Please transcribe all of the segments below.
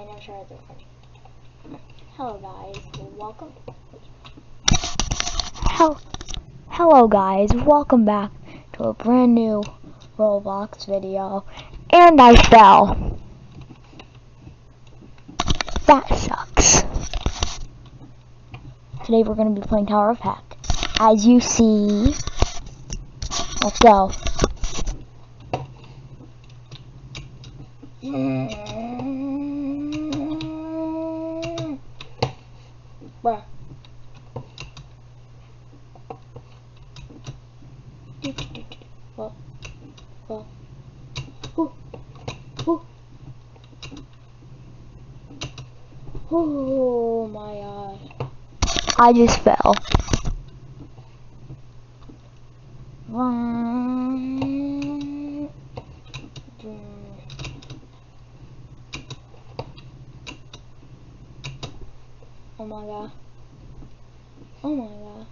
it's recording. Hello guys, welcome. Hel Hello guys, welcome back to a brand new Roblox video. And I fell. That sucks. Today we're going to be playing Tower of Hack. As you see, let's go. Mm. Bruh. Well, well. Ooh. Ooh. Oh my god. I just fell. Oh my god. Oh my god.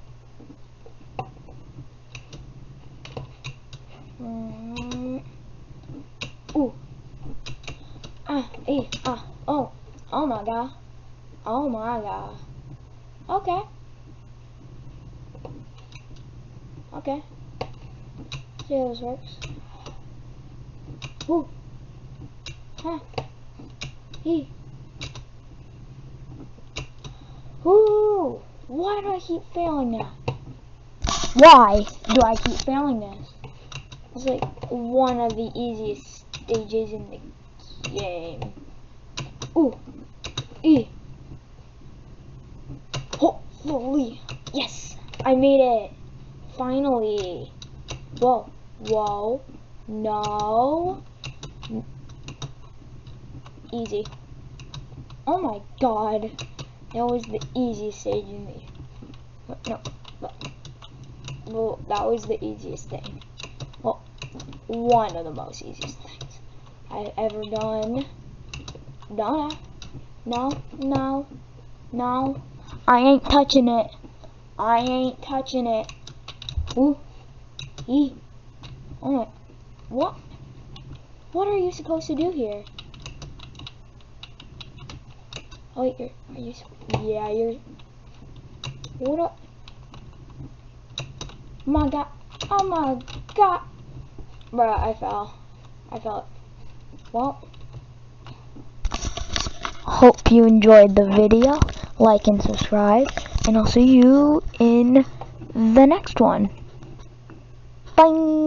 Mm. Ooh. Ah, eh, ah, oh. Oh my god. Oh my god. Okay. Okay. See how this works. Ooh. Huh. He. Ooh. Why do I keep failing now? Why? do I keep failing this? It's like one of the easiest stages in the game. Ooh. E. Hopefully. Yes. I made it. Finally. Whoa. Whoa. No. Easy. Oh my god. That was the easiest stage in the... No. no. Well, that was the easiest thing. Well, one of the most easiest things I've ever done. No, no, no, no. I ain't touching it. I ain't touching it. Ooh, ee. Oh what? What are you supposed to do here? Oh, wait, you're, are you, yeah, you're, what up? Oh my god, oh my god, bruh, I fell, I fell, well, hope you enjoyed the video, like and subscribe, and I'll see you in the next one, bye!